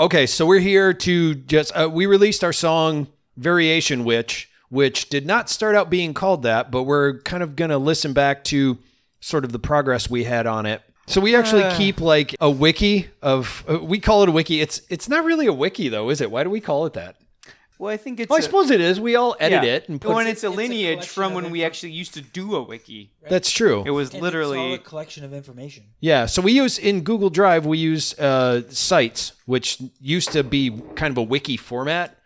Okay, so we're here to just uh, we released our song Variation Witch, which did not start out being called that, but we're kind of going to listen back to sort of the progress we had on it. So we actually Uh. keep like a wiki of uh, we call it a wiki. It's it's not really a wiki though, is it? Why do we call it that? Well, I think it's. Well, I a- suppose it is. We all edit yeah. it and put Well, and it's a It's a lineage collection from when we actually used to do a wiki. That's true. It was And literally. it's all a collection of information. Yeah, so we use in Google Drive we use uh, sites, which used to be kind of a wiki format,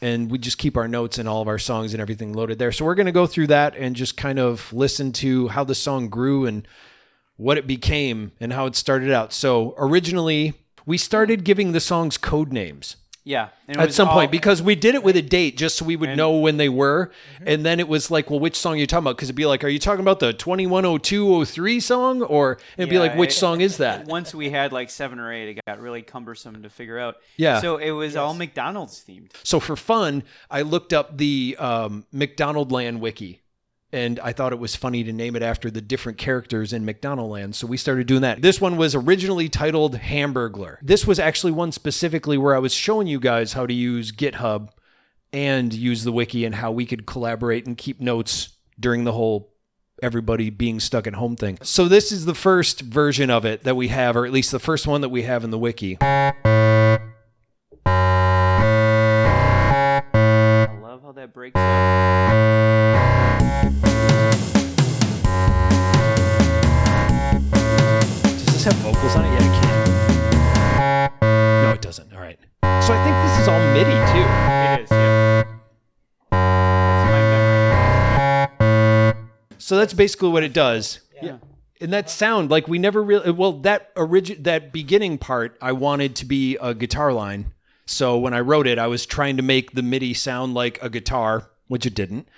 and we just keep our notes and all of our songs and everything loaded there. So we're going to go through that and just kind of listen to how the song grew and what it became and how it started out. So originally we started giving the songs code names yeah. and at some all- point because we did it with a date just so we would And- know when they were and then it was like well which song are you talking about because it'd be like are you talking about the 210203 song or it'd be like which it- song is that Once we had like seven or eight, it got really cumbersome to figure out. Yeah. So it was all McDonald's themed. So for fun, I looked up the um, McDonald Land wiki, and I thought it was funny to name it after the different characters in McDonald Land. So we started doing that. This one was originally titled Hamburglar. This was actually one specifically where I was showing you guys how to use GitHub and use the wiki and how we could collaborate and keep notes during the whole everybody being stuck at home thing. So this is the first version of it that we have, or at least the first one that we have in the wiki. I love how that breaks So that's basically what it does. Yeah. And that sound, like we never really well that origin that beginning part, I wanted to be a guitar line. So when I wrote it, I was trying to make the MIDI sound like a guitar, which it didn't.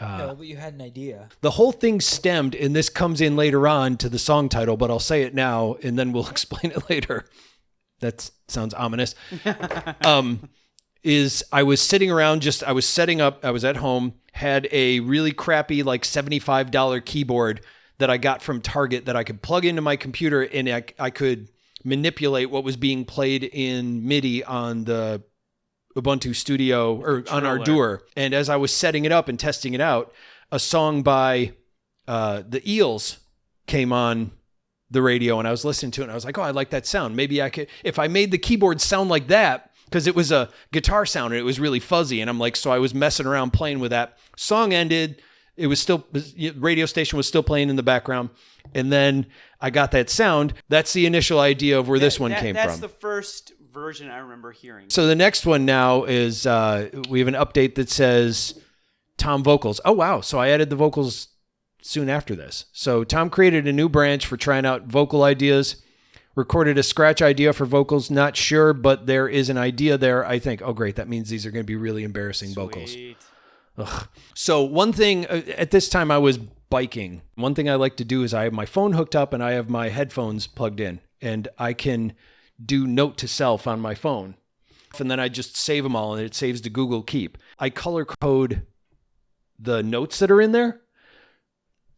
no, but you had an idea. The whole thing stemmed, and this comes in later on to the song title, but I'll say it now, and then we'll explain it later. That sounds ominous. um, is I was sitting around, just I was setting up. I was at home, had a really crappy like seventy five dollar keyboard that I got from Target that I could plug into my computer, and I, I could manipulate what was being played in MIDI on the Ubuntu Studio or on Controller. Ardour. And as I was setting it up and testing it out, a song by uh, the Eels came on the radio, and I was listening to it, and I was like, "Oh, I like that sound. Maybe I could if I made the keyboard sound like that." Because it was a guitar sound and it was really fuzzy, and I'm like, so I was messing around playing with that. Song ended, it was still radio station was still playing in the background, and then I got that sound. That's the initial idea of where this one that- came that's from. That's the first version I remember hearing. So the next one now is uh, we have an update that says Tom vocals. Oh wow! So I added the vocals soon after this. So Tom created a new branch for trying out vocal ideas. Recorded a scratch idea for vocals. Not sure, but there is an idea there. I think. Oh great! That means these are going to be really embarrassing vocals. Sweet. So one thing uh, at this time I was biking. One thing I like to do is I have my phone hooked up and I have my headphones plugged in, and I can do note to self on my phone, and then I just save them all, and it saves to Google Keep. I color code the notes that are in there.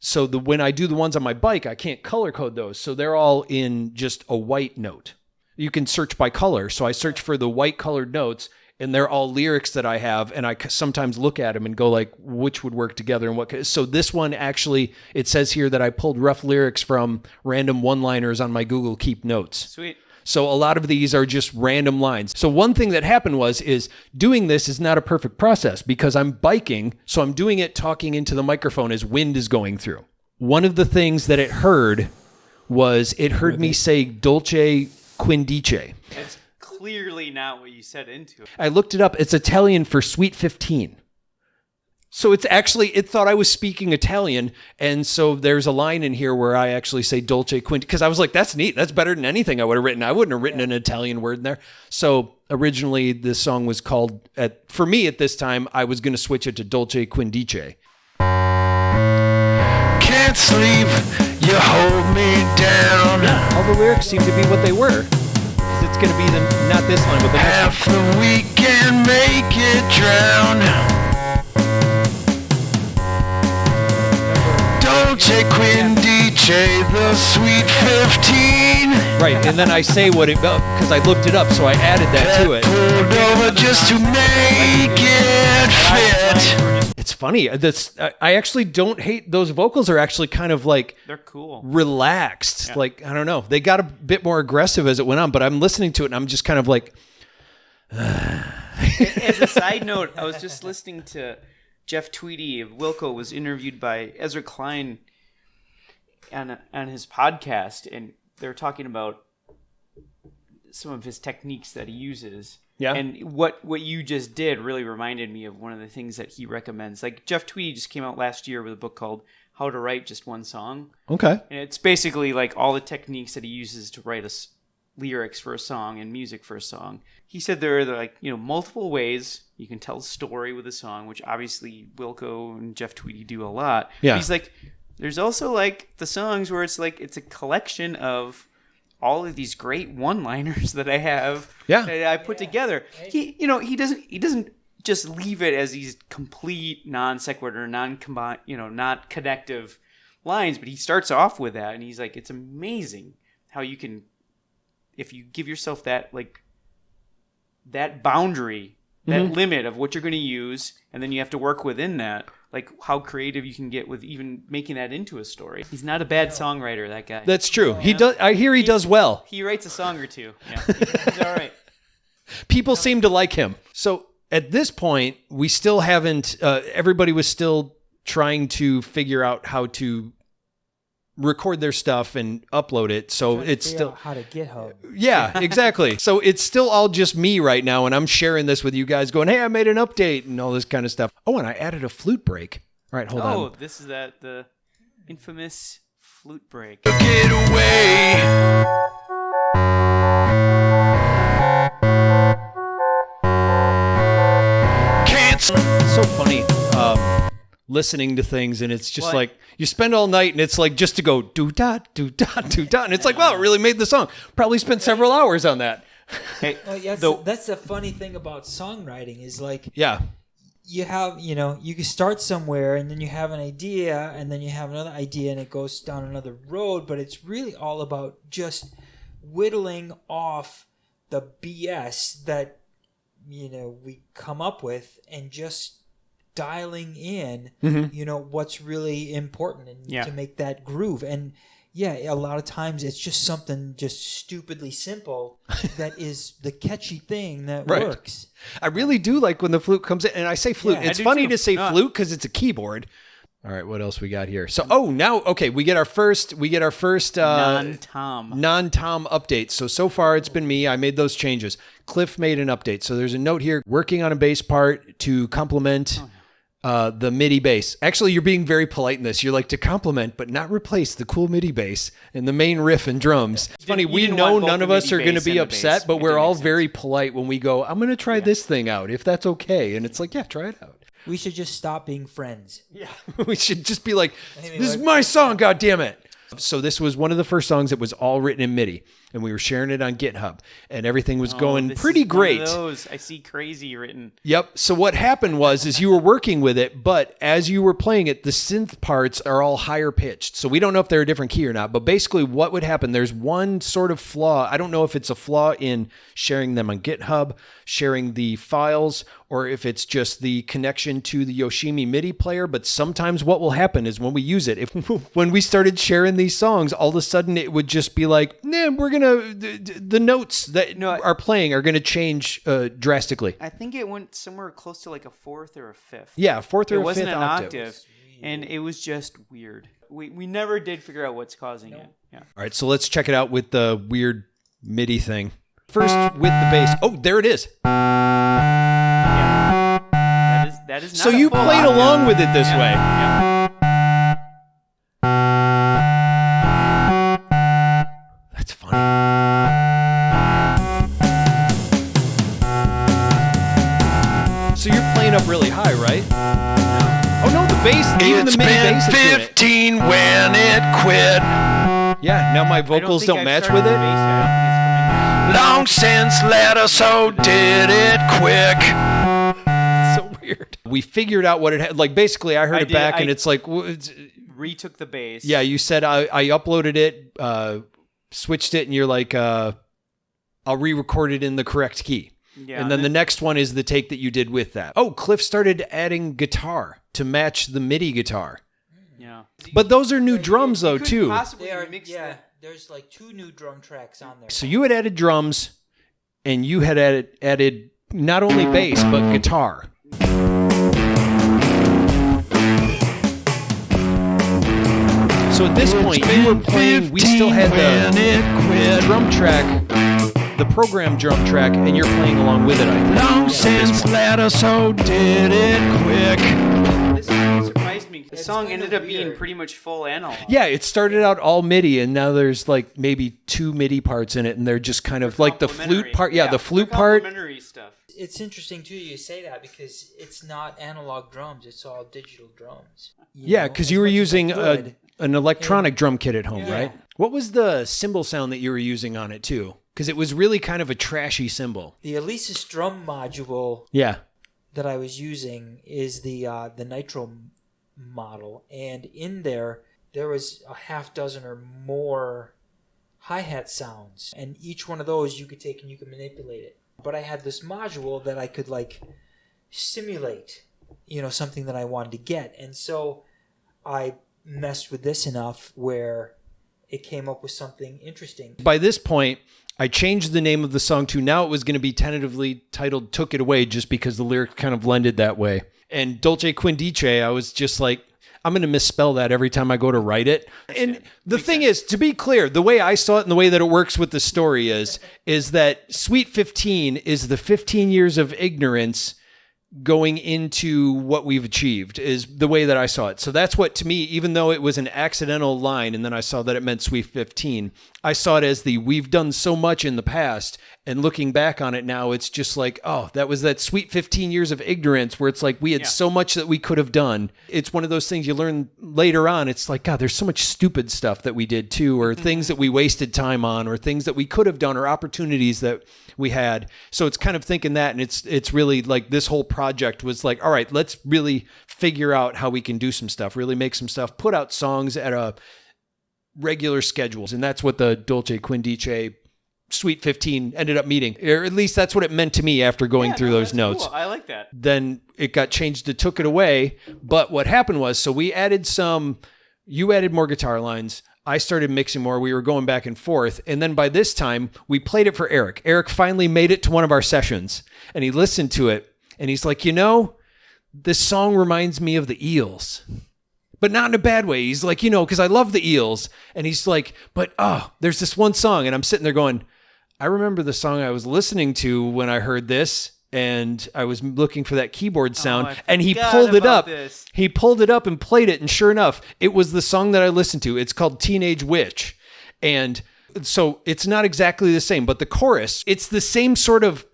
So the when I do the ones on my bike, I can't color code those. So they're all in just a white note. You can search by color. So I search for the white colored notes and they're all lyrics that I have and I sometimes look at them and go like which would work together and what so this one actually it says here that I pulled rough lyrics from random one-liners on my Google Keep notes. Sweet. So a lot of these are just random lines. So one thing that happened was is doing this is not a perfect process because I'm biking, so I'm doing it talking into the microphone as wind is going through. One of the things that it heard was it heard me say dolce quindice. It's clearly not what you said into it. I looked it up. It's Italian for sweet 15. So it's actually it thought I was speaking Italian, and so there's a line in here where I actually say dolce quinti because I was like, "That's neat. That's better than anything I would have written. I wouldn't have written an Italian word in there." So originally, this song was called at for me at this time. I was going to switch it to dolce quindice. Can't sleep, you hold me down. All the lyrics seem to be what they were. It's going to be the not this line, but the next one. Half the weekend make it drown. Dolce Quindice. Shay the Sweet 15. Right, and then I say what it because I looked it up, so I added that to it. Pulled over just to make it fit. It's funny. Uh, That's I I actually don't hate those vocals. Are actually kind of like They're cool. relaxed. Like I don't know. They got a bit more aggressive as it went on, but I'm listening to it and I'm just kind of like, As a side note, I was just listening to Jeff Tweedy of Wilco was interviewed by Ezra Klein on on his podcast, and they're talking about some of his techniques that he uses. Yeah. And what what you just did really reminded me of one of the things that he recommends. Like Jeff Tweedy just came out last year with a book called How to Write Just One Song. okay, And it's basically like all the techniques that he uses to write us lyrics for a song and music for a song. He said there are like, you know, multiple ways you can tell a story with a song, which obviously Wilco and Jeff Tweedy do a lot. Yeah. He's like, there's also like the songs where it's like it's a collection of all of these great one-liners that I have Yeah. that I put together. He you know, he doesn't he doesn't just leave it as these complete non sequitur, non combine you know, not connective lines, but he starts off with that and he's like, It's amazing how you can if you give yourself that like that boundary, that Mm-hmm. limit of what you're gonna use, and then you have to work within that. Like how creative you can get with even making that into a story. He's not a bad songwriter, that guy. that's true. He does. I hear he does well. he writes a song or two. Yeah, he's all right. People seem to like him. So at this point, we still haven't. Uh, everybody was still trying to figure out how to record their stuff and upload it. So it's still how to GitHub. Yeah, exactly. so it's still all just me right now, and I'm sharing this with you guys, going, "Hey, I made an update and all this kind of stuff." Oh, and I added a flute break. All right, hold Oh, on. Oh, this is that the infamous flute break. Get away. Can't so funny um, listening to things, and it's just What? like you spend all night, and it's like just to go do dot do dot do dot, and it's like, wow, it really made the song. Probably spent several hours on that. Hey, Well, yeah, that's, the- that's the funny thing about songwriting is like Yeah, you have you know you can start somewhere and then you have an idea and then you have another idea and it goes down another road but it's really all about just whittling off the bs that you know we come up with and just dialing in you know what's really important and Yeah. to make that groove and yeah a lot of times it's just something just stupidly simple that is the catchy thing that Right. works I really do like when the flute comes in, and I say flute. Yeah, it's funny too. to say No. flute because it's a keyboard. All right, what else we got here? So, oh, now okay, we get our first. We get our first. Uh, non-Tom. non-Tom updates. So so far it's been me. I made those changes. Cliff made an update. So there's a note here working on a bass part to complement uh, the MIDI bass. Actually, you're being very polite in this. You're like to complement but not replace the cool MIDI bass and the main riff and drums. It's funny. you We know none of us are going to be upset, but It we're all very polite when we go. I'm going to try this thing out if that's okay. And it's like, yeah, try it out. we should just stop being friends Yeah, we should just be like, Anyway, "This is my song, God damn it!" So this was one of the first songs that was all written in MIDI, and we were sharing it on GitHub, and everything was Oh, going pretty is one of great. those. I see crazy written. Yep. So what happened was, is you were working with it, but as you were playing it, the synth parts are all higher pitched. So we don't know if they're a different key or not. But basically, what would happen? There's one sort of flaw. I don't know if it's a flaw in sharing them on GitHub, sharing the files, or if it's just the connection to the Yoshimi MIDI player. But sometimes what will happen is when we use it, if when we started sharing these songs, all of a sudden it would just be like, nah, we're gonna the, the notes that No, I- are playing are gonna change uh, drastically. I think it went somewhere close to like a fourth or a fifth. Yeah, fourth or it a wasn't fifth an octave. octave, and it was just weird. We we never did figure out what's causing it. Yeah. All right, so let's check it out with the weird MIDI thing. First with the bass. Oh, there it is. That is that is. Not So you played octave. along with it this Yeah, way. yeah. It's the been bass is doing it. 15 when it quit. Yeah, now my I don't vocals don't, match with it. bass yet. I don't think it's coming yet. Long since let us so did it quick. so weird. We figured out what it had. Like basically, I heard I it did- back, I- and it's like, w- it's- retook the bass. Yeah, you said I, I uploaded it, uh, switched it, and you're like, uh, I'll re-record it in the correct key. Yeah, and then the next one is the take that you did with that. Oh, Cliff started adding guitar to match the MIDI guitar. yeah. But those are new drums though couldn't too. possibly They are, mix yeah. that. There's like two new drum tracks on there. So you had added drums, and you had added added not only bass but guitar. So at this point, you were playing. We still had the drum track, the program drum track, and you're playing along with it. I think. Long since let us so did it quick. This song surprised me. The It's song ended up being pretty much full analog. Yeah, it started out all MIDI, and now there's like maybe two MIDI parts in it, and they're just kind of like the flute part. Yeah, the flute part. complementary stuff. It's interesting too you say that because it's not analog drums; it's all digital drums. Yeah, because you were much as I using a, an electronic drum kit at home, Yeah. right? What was the cymbal sound that you were using on it too? Because it was really kind of a trashy cymbal. the Alesis drum module Yeah. that I was using is the uh, the Nitro model, and in there there was a half dozen or more hi hat sounds, and each one of those you could take and you could manipulate it. But I had this module that I could like simulate, you know, something that I wanted to get, and so I messed with this enough where it came up with something interesting. By this point, I changed the name of the song to now it was going to be tentatively titled "Took It Away" just because the lyric kind of lended that way. And Dolce Quindice, I was just like. I'm going to misspell that every time I go to write it. And the thing is, to be clear, the way I saw it and the way that it works with the story is is that Sweet 15 is the 15 years of ignorance going into what we've achieved is the way that I saw it. So that's what to me, even though it was an accidental line and then I saw that it meant Sweet 15, I saw it as the we've done so much in the past and looking back on it now, it's just like, oh, that was that sweet 15 years of ignorance where it's like we had so much that we could have done. It's one of those things you learn later on. It's like, God, there's so much stupid stuff that we did too, or mm-hmm. things that we wasted time on, or things that we could have done, or opportunities that we had. So it's kind of thinking that, and it's it's really like this whole project was like, all right, let's really figure out how we can do some stuff, really make some stuff, put out songs at a regular schedules, and that's what the Dolce Quindice Sweet 15 ended up meeting. Or at least that's what it meant to me after going Yeah, through no, those notes. cool. I like that. Then it got changed to Took It Away. But what happened was, so we added some, you added more guitar lines. I started mixing more. We were going back and forth. And then by this time, we played it for Eric. Eric finally made it to one of our sessions and he listened to it and he's like, you know, this song reminds me of the Eels but not in a bad way. He's like, you know, because I love the Eels. And he's like, but oh, there's this one song. And I'm sitting there going, I remember the song I was listening to when I heard this. And I was looking for that keyboard oh, sound. I and he pulled it up. this. He pulled it up and played it. And sure enough, it was the song that I listened to. It's called Teenage Witch. And so it's not exactly the same, but the chorus, it's the same sort of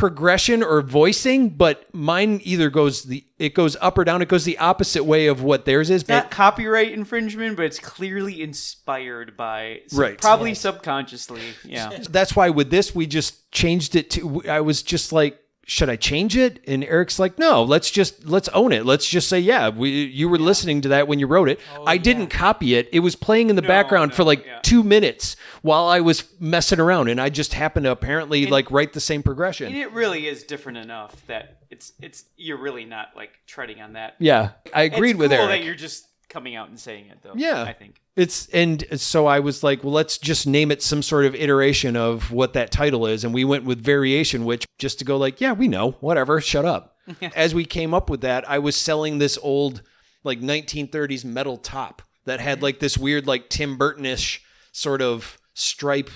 progression or voicing, but mine either goes the it goes up or down. It goes the opposite way of what theirs is. Not copyright infringement, but it's clearly inspired by so Right. probably subconsciously. Yeah. That's why with this we just changed it to. I was just like, should I change it? And Eric's like, no, let's just let's own it. Let's just say, yeah, we you were listening to that when you wrote it. Oh, I didn't copy it. It was playing in the background no, for like yeah. two minutes while I was messing around, and I just happened to apparently like write the same progression. And it really is different enough that it's it's you're really not like treading on that. yeah, I agreed it's with cool Eric. that you're just coming out and saying it though. Yeah. I think. It's and so I was like, well, let's just name it some sort of iteration of what that title is, and we went with variation, which just to go like, yeah, we know, whatever, shut up. As we came up with that, I was selling this old like 1930s metal top that had like this weird like Tim Burton-ish sort of stripe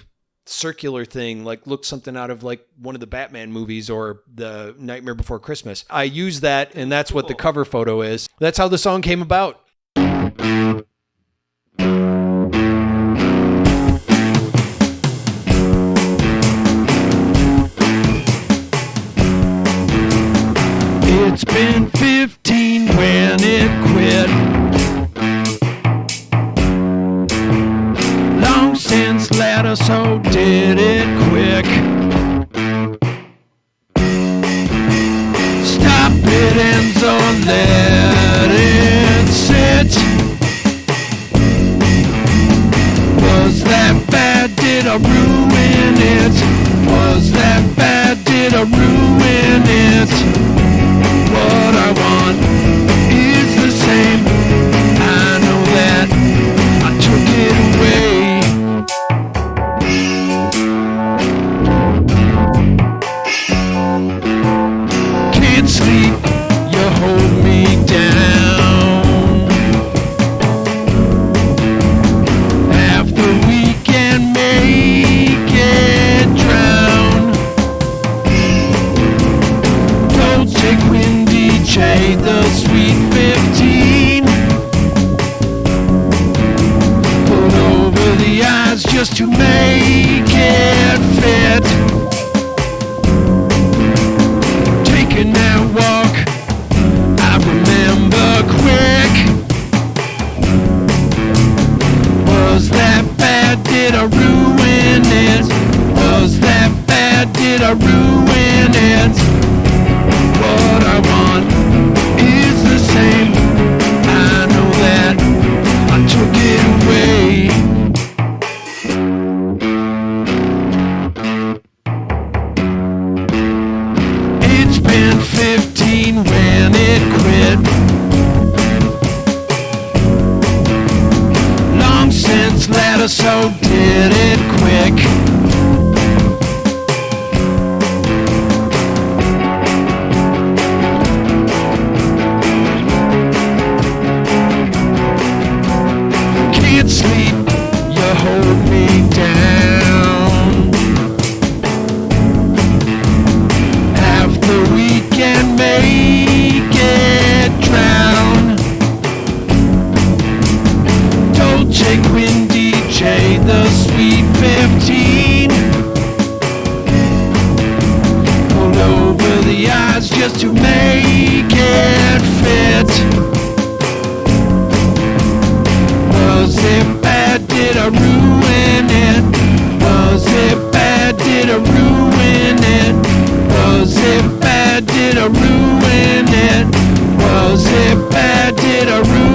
circular thing like looked something out of like one of the Batman movies or the Nightmare Before Christmas. I used that and that's what the cover photo is. That's how the song came about. It's been 15 when it quit. Long since let us so did it quick. Stop it and so let I ruin it? Was that bad? Did I ruin it? did I ruin it? Was it bad? Did I ruin it? Was it bad? Did I ruin it? Was it bad? Did I ruin it?